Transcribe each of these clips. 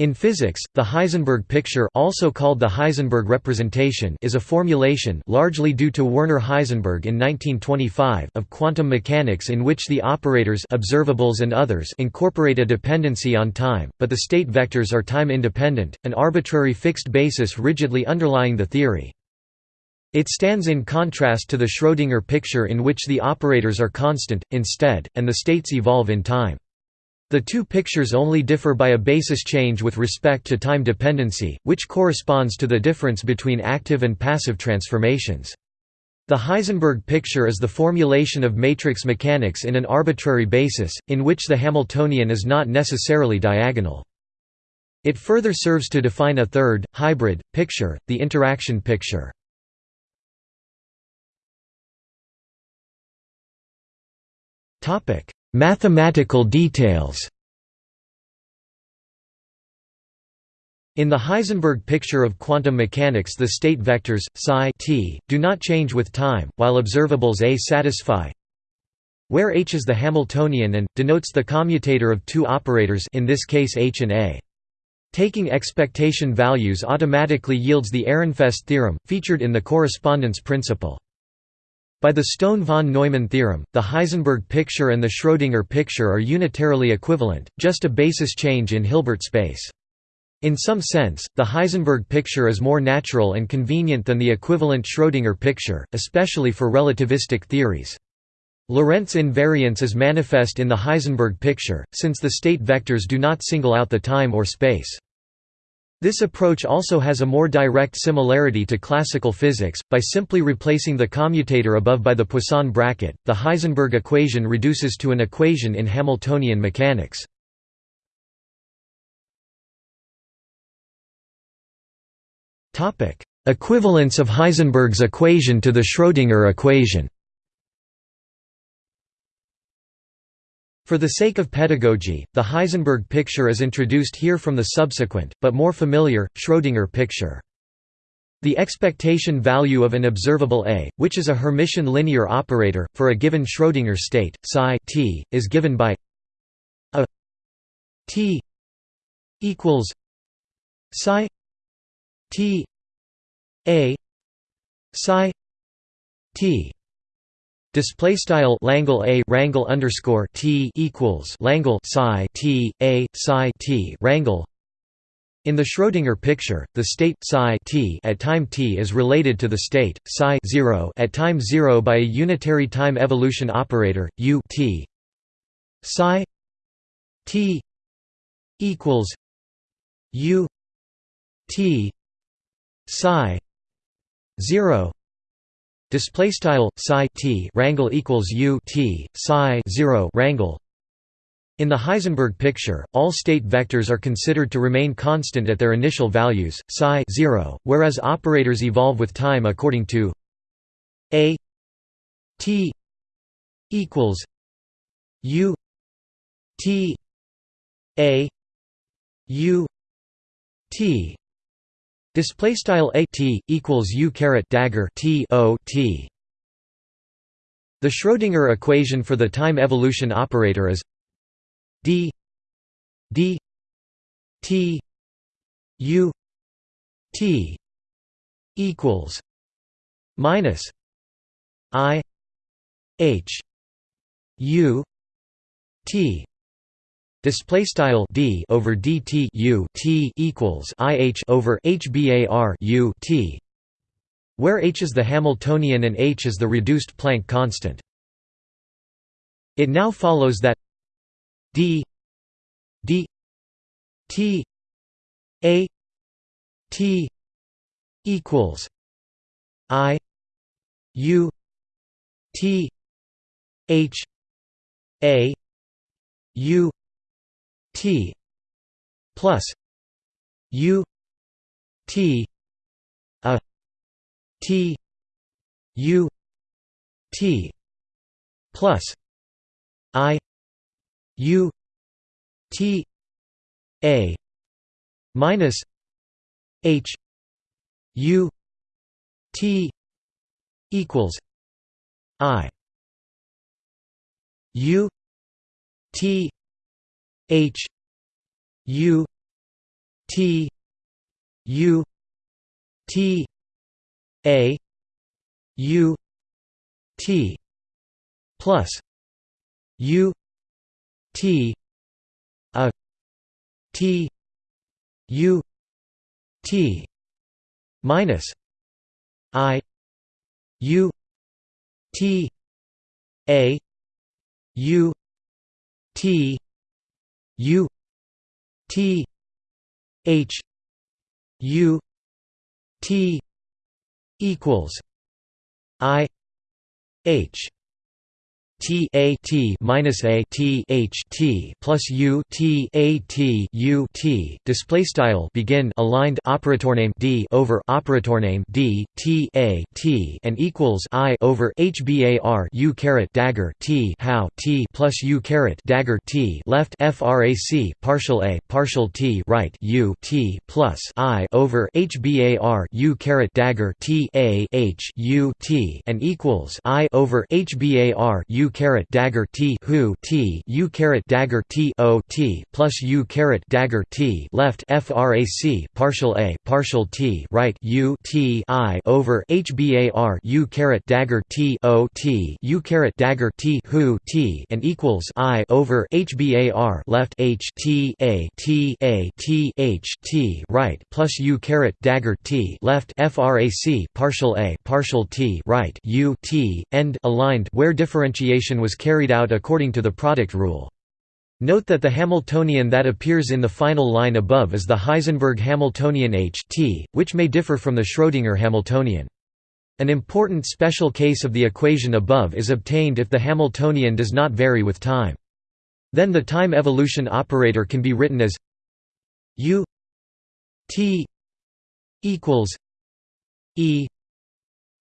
In physics, the Heisenberg picture also called the Heisenberg representation is a formulation largely due to Werner Heisenberg in 1925 of quantum mechanics in which the operators observables and others incorporate a dependency on time, but the state vectors are time-independent, an arbitrary fixed basis rigidly underlying the theory. It stands in contrast to the Schrödinger picture in which the operators are constant, instead, and the states evolve in time. The two pictures only differ by a basis change with respect to time dependency, which corresponds to the difference between active and passive transformations. The Heisenberg picture is the formulation of matrix mechanics in an arbitrary basis, in which the Hamiltonian is not necessarily diagonal. It further serves to define a third, hybrid, picture, the interaction picture. Mathematical details In the Heisenberg picture of quantum mechanics the state vectors, psi t, do not change with time, while observables A satisfy where H is the Hamiltonian and, denotes the commutator of two operators in this case H and A. Taking expectation values automatically yields the Ehrenfest theorem, featured in the correspondence principle. By the Stone-von Neumann theorem, the Heisenberg picture and the Schrödinger picture are unitarily equivalent, just a basis change in Hilbert space. In some sense, the Heisenberg picture is more natural and convenient than the equivalent Schrödinger picture, especially for relativistic theories. Lorentz invariance is manifest in the Heisenberg picture, since the state vectors do not single out the time or space. This approach also has a more direct similarity to classical physics. By simply replacing the commutator above by the Poisson bracket, the Heisenberg equation reduces to an equation in Hamiltonian mechanics. Equivalence of Heisenberg's equation to the Schrödinger equation. For the sake of pedagogy, the Heisenberg picture is introduced here from the subsequent, but more familiar, Schrödinger picture. The expectation value of an observable A, which is a Hermitian linear operator, for a given Schrödinger state, psi t, is given by a t equals psi t a psi t Display style Langle a Rangle underscore T equals Langle psi T a psi T Rangle. In the Schrödinger picture, the state psi t at time t is related to the state psi 0 at time 0 by a unitary time evolution operator u t. Psi t equals u t psi 0 Display style psi t rangle equals u t psi 0 rangle. In the Heisenberg picture, all state vectors are considered to remain constant at their initial values, psi 0, whereas operators evolve with time according to a t equals u t a u t Display style a t equals u caret dagger t o t. The Schrödinger equation for the time evolution operator is d d t u t equals minus i h u t Display style d over dt u t equals ih over hbar u t, where h is the Hamiltonian and h is the reduced Planck constant. It now follows that d d t a t equals i u t h a u T plus U T a T U T plus I U T A minus H U T equals I U T H U T U T A U T plus U T a T U T minus I U T A U T U T H U T equals I H T A T minus A T H T plus U T A T U T. Display style begin aligned operator name D over operator name D T A T and equals I over H bar U caret dagger T how T plus U caret dagger T left frac partial A partial T right U T plus I over H bar U caret dagger T A H U T and equals I over H bar U caret dagger T who T U caret dagger T O T plus U caret dagger T left frac partial A partial T right U T I over H bar U caret dagger T O T U caret dagger T who T and equals I over H bar left H T A T A T H T right plus U caret dagger T left frac partial A partial T right U T end aligned where differentiation was carried out according to the product rule. Note that the Hamiltonian that appears in the final line above is the Heisenberg Hamiltonian H t, which may differ from the Schrödinger Hamiltonian. An important special case of the equation above is obtained if the Hamiltonian does not vary with time. Then the time evolution operator can be written as u t equals e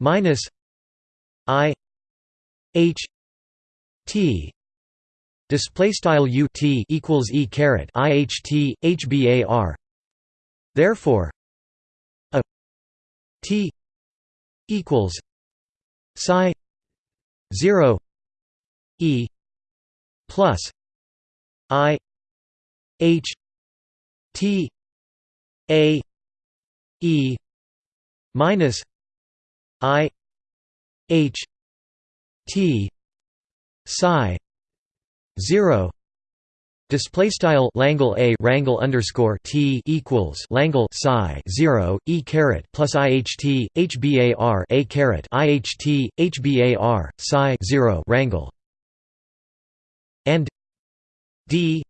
minus i h T. Display style U T equals E caret IHT HBAR therefore a T equals psi 0 E plus I H T A E minus I H T psi 0 Display style Langle a Rangle underscore T equals Langle psi zero E caret plus IHT HBAR a caret IHT HBAR psi zero Rangle and D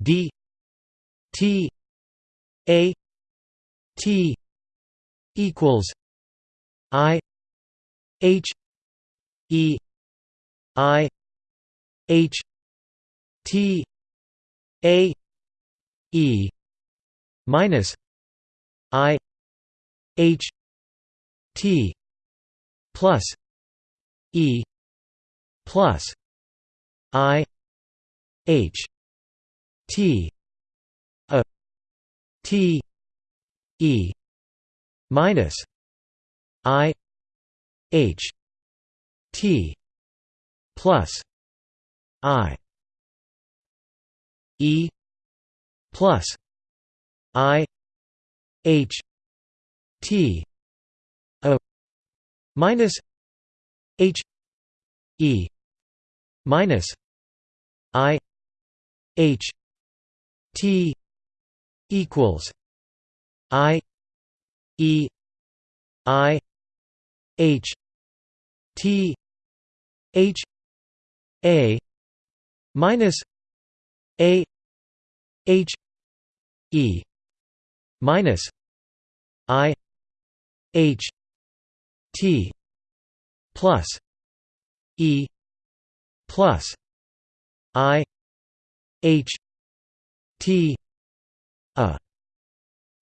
D T A T equals I H E I H T A E minus I H T plus E plus I H T a T E minus I H T plus I E plus I H T O minus H E minus I H T equals I E I H T H A minus A H E minus I H T plus E plus I H T a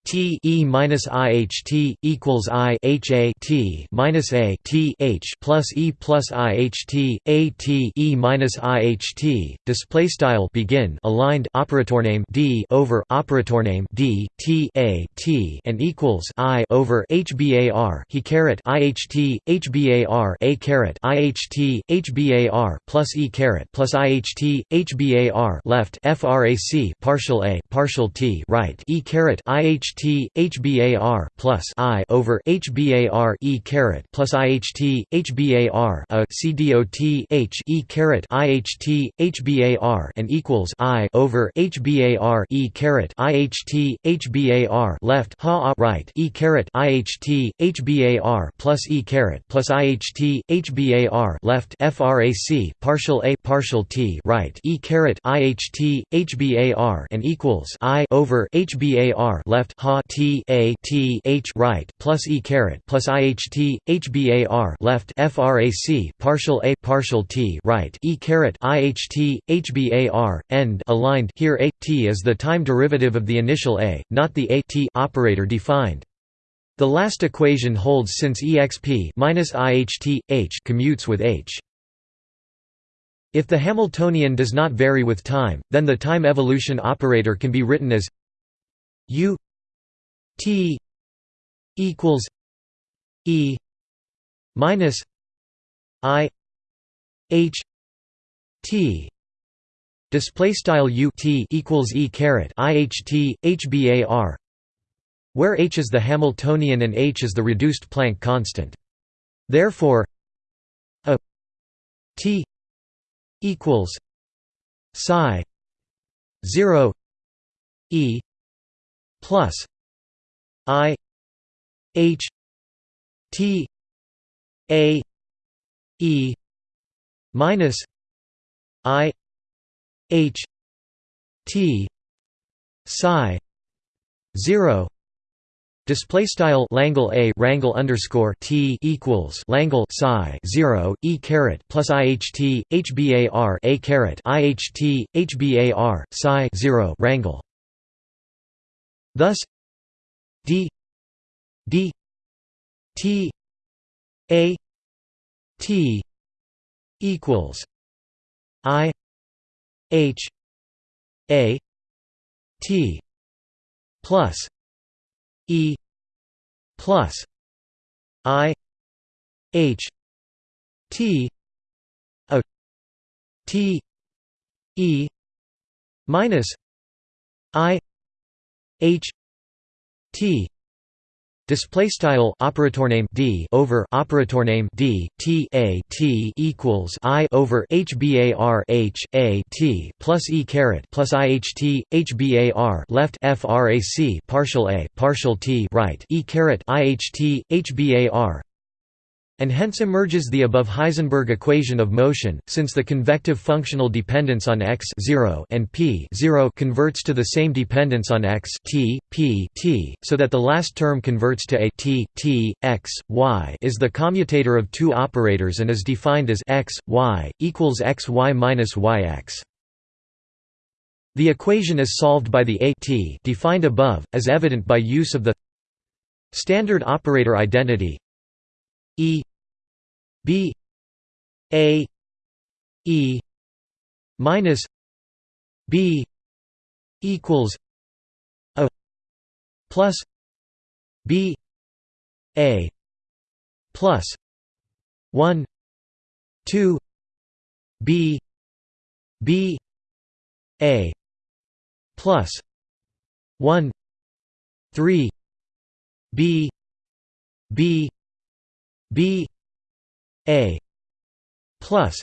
T E minus I H T equals I H A T minus A T H plus E plus I H T A T E minus I H T display style begin aligned operator name D over operator name D T A T and equals I over H B A R he caret I H T H B A R A caret I H T H B A R plus E caret plus I H T H B A R left frac partial A partial T right E caret I H T HBAR plus I over HBAR E caret plus IHT HBAR a CDOT H E caret IHT HBAR and equals I over HBAR E caret IHT HBAR left ha right E caret IHT HBAR plus E caret plus IHT HBAR left frac partial A partial T right E caret IHT HBAR and equals I over HBAR left ha T A T H right plus E caret plus IHT HBAR left FRAC partial A partial T right E caret IHT HBAR end aligned here A T is the time derivative of the initial A, not the A T operator defined. The last equation holds since exp minus IHT H commutes with H. If the Hamiltonian does not vary with time, then the time evolution operator can be written as U T equals E minus I H T display style U T equals E caret IHT HBAR where H is the Hamiltonian and H is the reduced Planck constant. Therefore a T equals psi 0 E plus I H T A E minus I H T psi zero Display style Langle A Rangle underscore T equals Langle psi zero E caret plus IHT HBAR A caret IHT HBAR psi zero Rangle. Thus d d t a t equals i h a t plus e plus i h t a t e minus i h T. Display style operator name D over operator name D T A T equals I over HBAR H A T plus E caret plus IHT HBAR left frac partial A partial T right E caret IHT HBAR and hence emerges the above Heisenberg equation of motion, since the convective functional dependence on x 0 and p 0 converts to the same dependence on x t, p t, so that the last term converts to a t, t, x, y is the commutator of two operators and is defined as x, y, equals x y minus y x. The equation is solved by the a t defined above, as evident by use of the standard operator identity E B A E minus B equals A plus B A plus one two B B A plus one three B B b a plus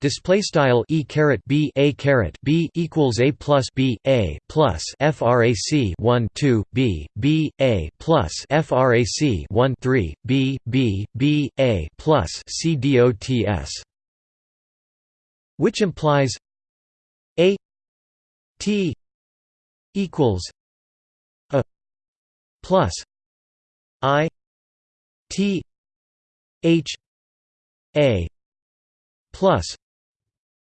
display style e caret b a caret b equals a plus b a plus frac 1 2 b b a plus frac 1 3 b b b a plus c dots which implies a t equals a plus i t H A plus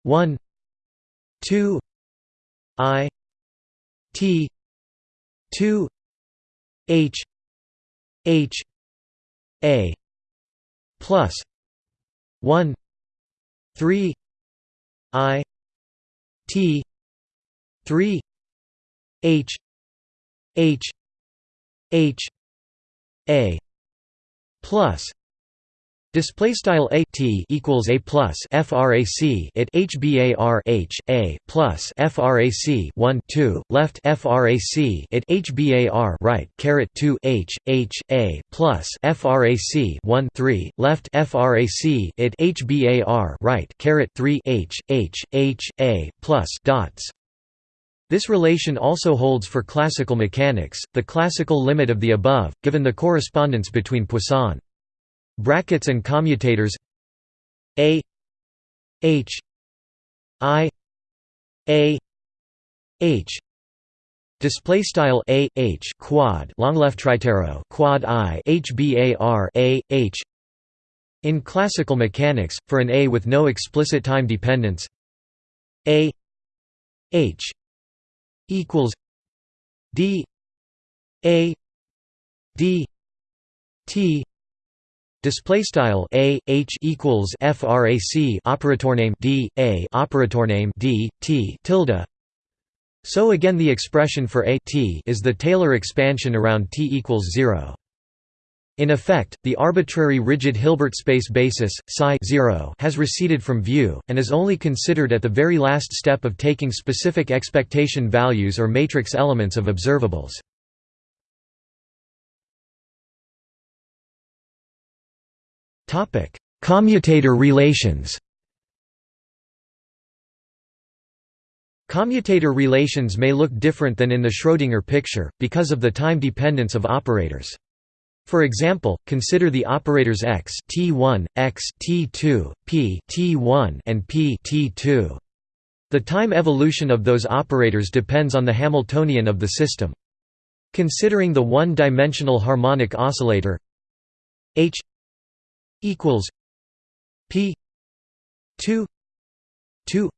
one two I T two H H A plus one three I T three H H H A plus Display style a t equals a plus frac it hbar h a plus frac 1 2 left frac it hbar right caret 2 h h a plus frac 1 3 left frac it hbar right caret 3 h h h a plus dots. This relation also holds for classical mechanics, the classical limit of the above, given the correspondence between Poisson brackets and commutators a h i a h. Display style a h quad long left tritero quad i h bar a h. In classical mechanics for an a with no explicit time dependence a h equals d a d t Display style a h equals frac operator name d a operator name d t tilde. So again, the expression for a t is the Taylor expansion around t equals zero. In effect, the arbitrary rigid Hilbert space basis psi 0 has receded from view, and is only considered at the very last step of taking specific expectation values or matrix elements of observables. Topic: Commutator relations. Commutator relations may look different than in the Schrödinger picture, because of the time dependence of operators. For example, consider the operators x t1, x t2, p t1 and p t2. The time evolution of those operators depends on the Hamiltonian of the system. Considering the one-dimensional harmonic oscillator h equals P two two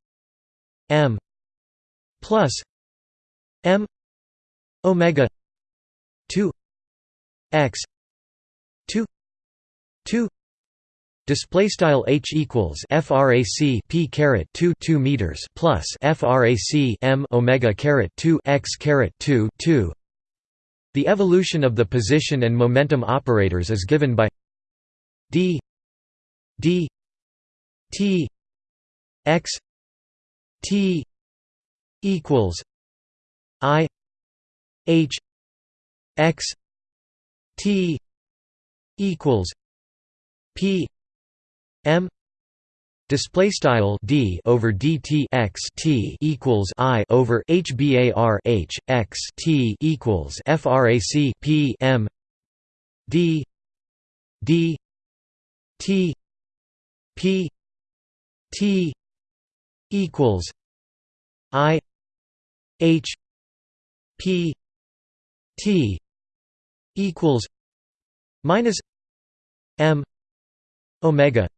M plus M Omega two X two two Display style h equals frac p caret 2 2 meters plus frac m omega caret 2 x caret 2 2. The evolution of the position and momentum operators is given by d d t x t equals i h x t equals p m Display style d over dt x t equals i over h bar h x t equals frac p m d d T P T equals I H P T equals minus M Omega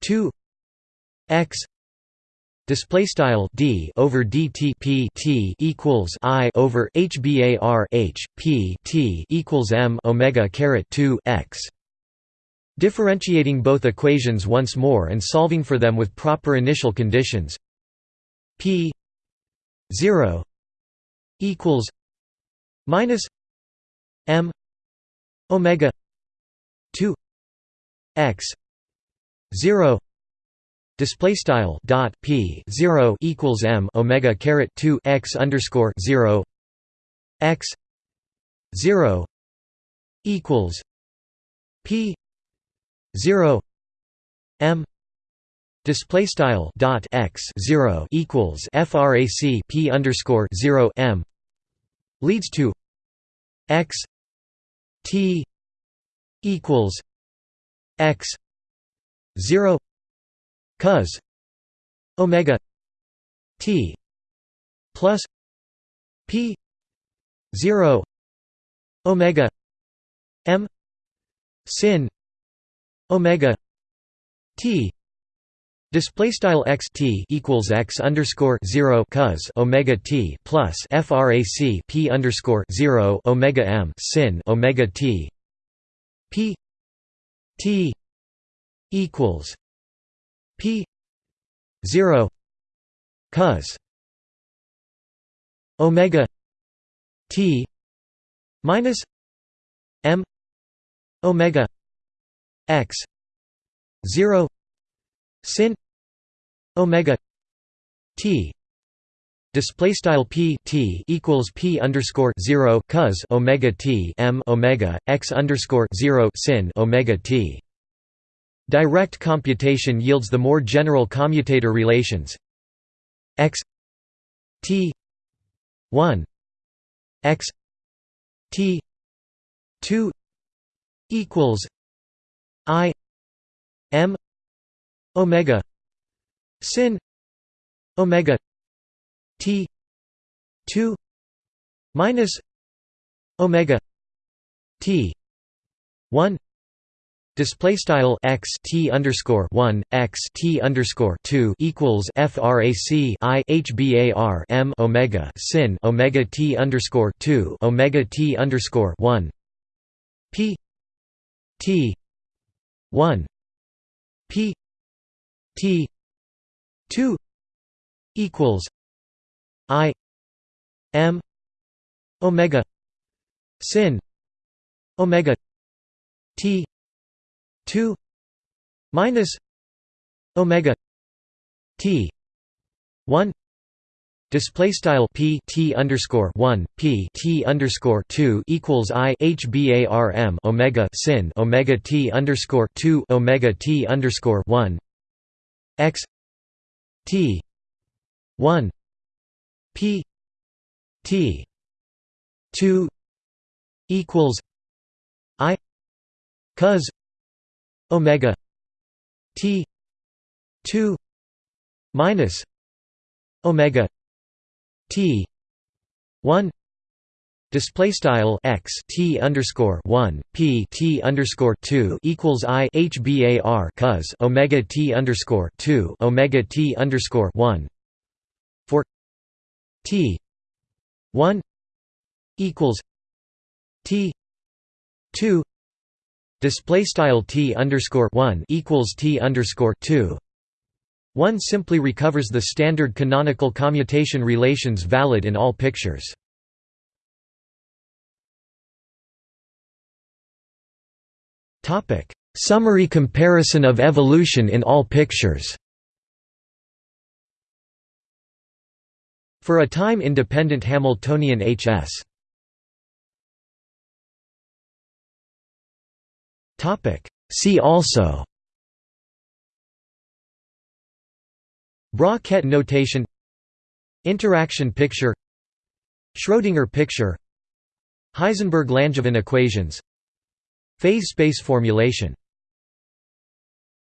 two X display style d over dt p t equals i over h bar h p t equals m omega caret 2 x Differentiating both equations once more and solving for them with proper initial conditions. P 0 equals minus m omega 2 x 0 display style dot p 0 equals m omega caret 2 x underscore 0 x 0 equals p 0 m display style dot x 0 equals frac p underscore 0 m leads to x t equals x 0 cos omega t plus p 0 omega m sin omega t Display style x t equals x underscore zero cos omega t plus frac p underscore zero omega m sin omega t p t equals p zero cos omega t minus m omega x zero sin omega t display style p t equals p underscore zero cos omega t m omega x underscore zero sin omega t. Direct computation yields the more general commutator relations x t one x t two equals i m omega sin omega t 2 minus omega t 1 Display style x t underscore one x t underscore two equals frac i h bar m omega sin omega t underscore two omega t underscore one p t one. P. T. two equals I. M. Omega. Sin. Omega. T. two minus Omega T. one Display style p t underscore one p t underscore two equals i h bar m omega sin omega t underscore two omega t underscore one. X t 1 p t 2 equals i cos omega t 2 minus omega t. 1 Display style x t underscore one p t underscore two equals i h bar cos omega t underscore two omega t underscore one. For t one equals t two. Display style t underscore one equals t underscore two. One simply recovers the standard canonical commutation relations valid in all pictures. Summary comparison of evolution in all pictures. For a time-independent Hamiltonian Hs. See also. Bra-Ket notation Interaction picture Schrödinger picture Heisenberg-Langevin equations Phase space formulation